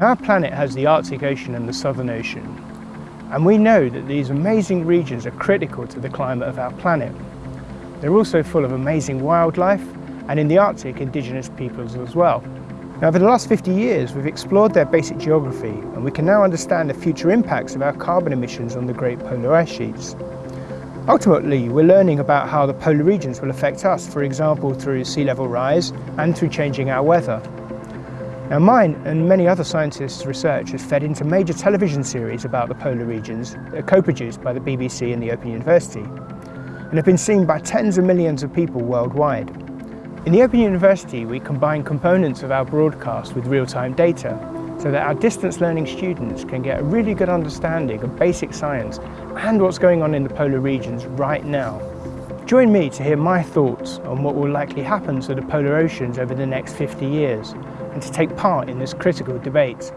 Our planet has the Arctic Ocean and the Southern Ocean, and we know that these amazing regions are critical to the climate of our planet. They're also full of amazing wildlife, and in the Arctic, indigenous peoples as well. Now, over the last 50 years, we've explored their basic geography, and we can now understand the future impacts of our carbon emissions on the great polar ice sheets. Ultimately, we're learning about how the polar regions will affect us, for example, through sea level rise and through changing our weather. Now mine and many other scientists' research has fed into major television series about the polar regions co-produced by the BBC and the Open University and have been seen by tens of millions of people worldwide. In the Open University we combine components of our broadcast with real-time data so that our distance learning students can get a really good understanding of basic science and what's going on in the polar regions right now. Join me to hear my thoughts on what will likely happen to the polar oceans over the next 50 years and to take part in this critical debate.